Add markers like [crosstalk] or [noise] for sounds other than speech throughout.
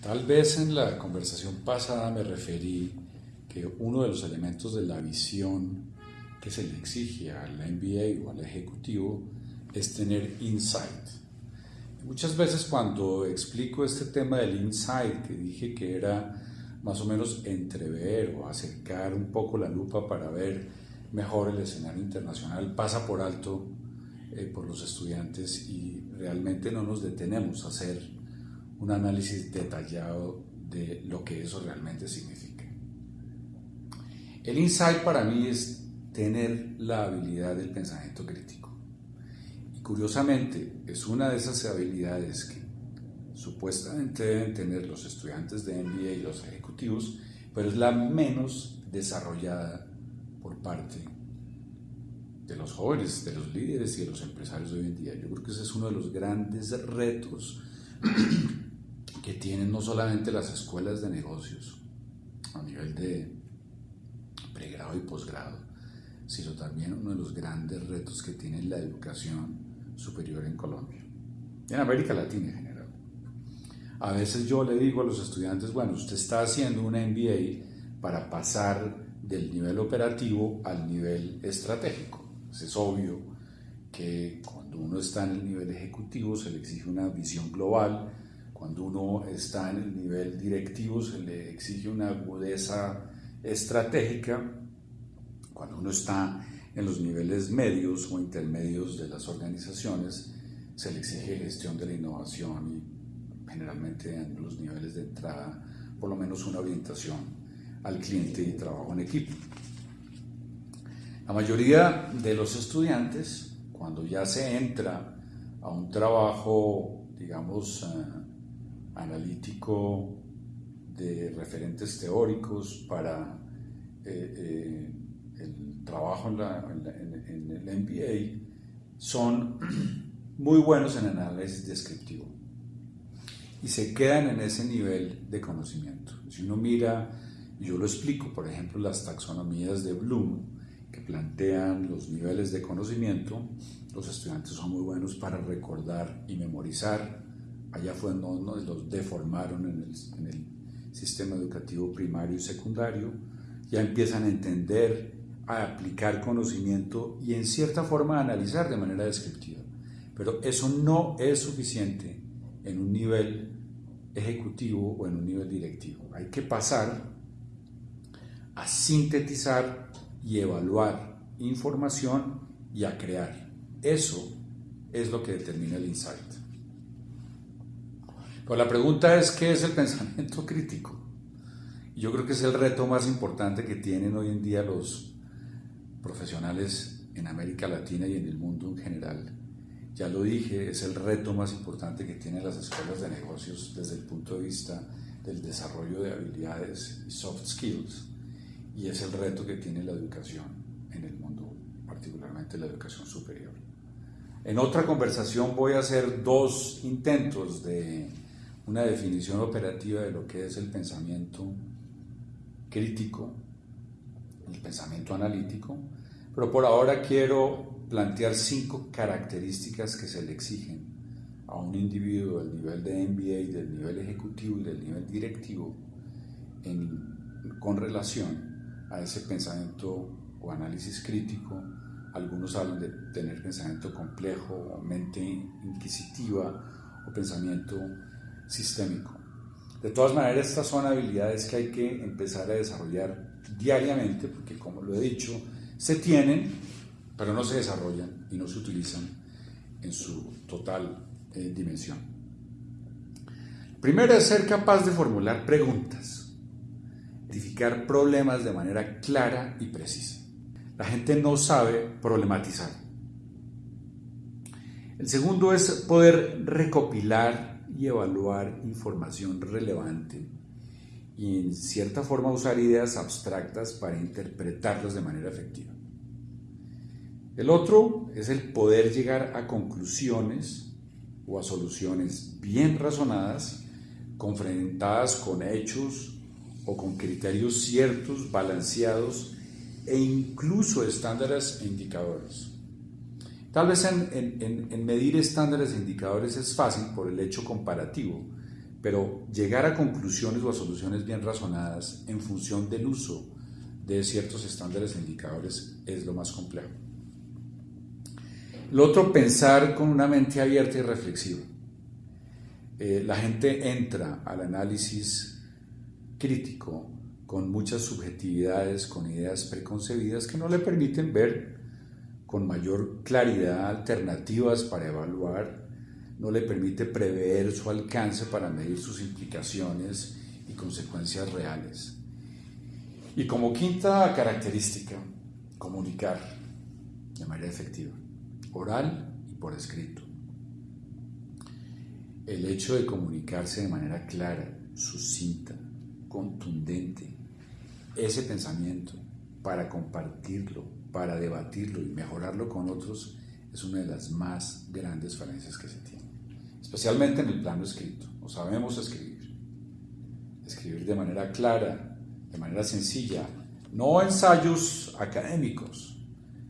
Tal vez en la conversación pasada me referí que uno de los elementos de la visión que se le exige al MBA o al ejecutivo es tener insight. Muchas veces cuando explico este tema del insight, que dije que era más o menos entrever o acercar un poco la lupa para ver mejor el escenario internacional, pasa por alto eh, por los estudiantes y realmente no nos detenemos a hacer un análisis detallado de lo que eso realmente significa. El insight para mí es tener la habilidad del pensamiento crítico. Y curiosamente es una de esas habilidades que supuestamente deben tener los estudiantes de MBA y los ejecutivos, pero es la menos desarrollada por parte de los jóvenes, de los líderes y de los empresarios de hoy en día. Yo creo que ese es uno de los grandes retos que tienen no solamente las escuelas de negocios a nivel de pregrado y posgrado, sino también uno de los grandes retos que tiene la educación superior en Colombia, en América Latina en general. A veces yo le digo a los estudiantes, bueno, usted está haciendo una MBA para pasar del nivel operativo al nivel estratégico. Es obvio que cuando uno está en el nivel ejecutivo se le exige una visión global, cuando uno está en el nivel directivo se le exige una agudeza estratégica, cuando uno está en los niveles medios o intermedios de las organizaciones se le exige gestión de la innovación y generalmente en los niveles de entrada, por lo menos una orientación al cliente y trabajo en equipo. La mayoría de los estudiantes, cuando ya se entra a un trabajo, digamos, eh, analítico de referentes teóricos para eh, eh, el trabajo en, en el MBA, son [clears throat] muy buenos en análisis descriptivo y se quedan en ese nivel de conocimiento. Si uno mira, yo lo explico, por ejemplo, las taxonomías de Bloom, que plantean los niveles de conocimiento, los estudiantes son muy buenos para recordar y memorizar. Allá fue donde los deformaron en el, en el sistema educativo primario y secundario. Ya empiezan a entender, a aplicar conocimiento y en cierta forma a analizar de manera descriptiva. Pero eso no es suficiente en un nivel ejecutivo o en un nivel directivo. Hay que pasar a sintetizar y evaluar información y a crear. Eso es lo que determina el insight. Pero la pregunta es, ¿qué es el [laughs] pensamiento crítico? Yo creo que es el reto más importante que tienen hoy en día los profesionales en América Latina y en el mundo en general ya lo dije, es el reto más importante que tienen las escuelas de negocios desde el punto de vista del desarrollo de habilidades y soft skills. Y es el reto que tiene la educación en el mundo, particularmente la educación superior. En otra conversación voy a hacer dos intentos de una definición operativa de lo que es el pensamiento crítico, el pensamiento analítico, pero por ahora quiero plantear cinco características que se le exigen a un individuo del nivel de MBA, del nivel ejecutivo y del nivel directivo con relación a ese pensamiento o análisis crítico. Algunos hablan de tener pensamiento complejo, mente inquisitiva o pensamiento sistémico. De todas maneras, estas son habilidades que hay que empezar a desarrollar diariamente, porque como lo he dicho, se tienen, pero no se desarrollan y no se utilizan en su total eh, dimensión. Primero es ser capaz de formular preguntas, identificar problemas de manera clara y precisa. La gente no sabe problematizar. El segundo es poder recopilar y evaluar información relevante y en cierta forma usar ideas abstractas para interpretarlas de manera efectiva. El otro es el poder llegar a conclusiones o a soluciones bien razonadas, confrontadas con hechos o con criterios ciertos, balanceados e incluso estándares e indicadores. Tal vez en, en medir estándares e indicadores es fácil por el hecho comparativo, pero llegar a conclusiones o a soluciones bien razonadas en función del uso de ciertos estándares e indicadores es lo más complejo. Lo otro, pensar con una mente abierta y reflexiva. Eh, la gente entra al análisis crítico con muchas subjetividades, con ideas preconcebidas que no le permiten ver con mayor claridad alternativas para evaluar, no le permite prever su alcance para medir sus implicaciones y consecuencias reales. Y como quinta característica, comunicar de manera efectiva, oral y por escrito. El hecho de comunicarse de manera clara, sucinta, contundente, ese pensamiento para compartirlo, para debatirlo y mejorarlo con otros es una de las más grandes falencias que se tiene, especialmente en el plano escrito. No sabemos escribir. Escribir de manera clara, de manera sencilla, no ensayos académicos,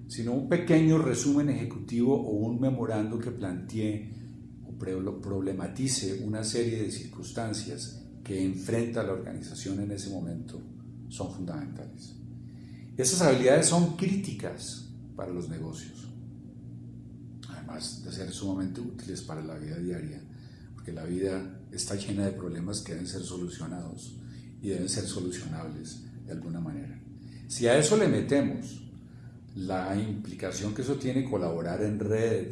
sino un pequeño resumen ejecutivo o un memorando que plantee o problematice una serie de circunstancias que enfrenta la organización en ese momento son fundamentales. Esas habilidades son críticas para los negocios, además de ser sumamente útiles para la vida diaria, porque la vida está llena de problemas que deben ser solucionados y deben ser solucionables de alguna manera. Si a eso le metemos la implicación que eso tiene colaborar en red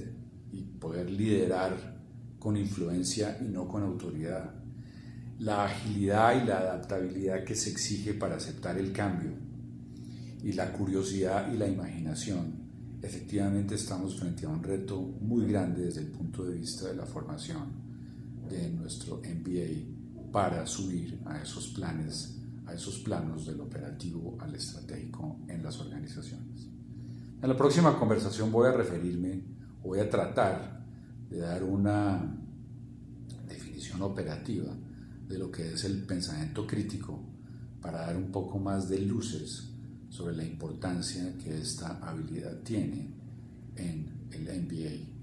y poder liderar con influencia y no con autoridad, la agilidad y la adaptabilidad que se exige para aceptar el cambio y la curiosidad y la imaginación, efectivamente estamos frente a un reto muy grande desde el punto de vista de la formación de nuestro MBA para subir a esos planes, a esos planos del operativo al estratégico en las organizaciones. En la próxima conversación voy a referirme, voy a tratar de dar una definición operativa de lo que es el pensamiento crítico para dar un poco más de luces sobre la importancia que esta habilidad tiene en el MBA.